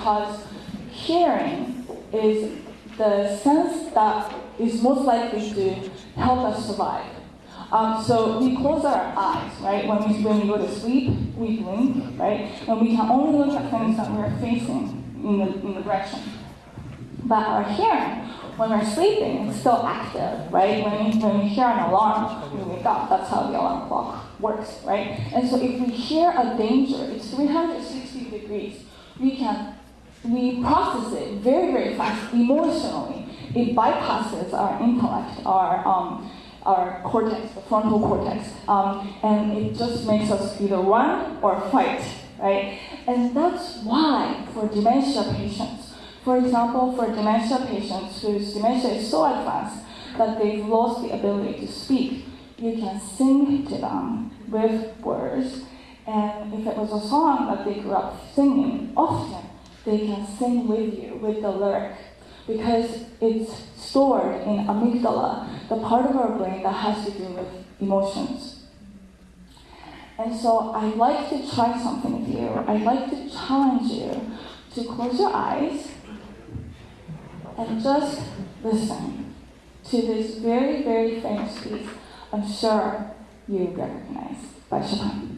because hearing is the sense that is most likely to help us survive. Um, so we close our eyes, right? When we, when we go to sleep, we blink, right? And we can only look at things that we're facing in the, in the direction. But our hearing, when we're sleeping, is still active, right? When we, when we hear an alarm, we wake up. That's how the alarm clock works, right? And so if we hear a danger, it's 360 degrees. We can we process it very, very fast emotionally. It bypasses our intellect, our um, our cortex, the frontal cortex, um, and it just makes us either run or fight, right? And that's why for dementia patients, for example, for dementia patients whose dementia is so advanced that they've lost the ability to speak, you can sing to them with words, and if it was a song that they grew up singing often, they can sing with you with the lyric because it's stored in amygdala, the part of our brain that has to do with emotions. And so I'd like to try something with you. I'd like to challenge you to close your eyes and just listen to this very, very famous piece I'm sure you recognize by Chopin.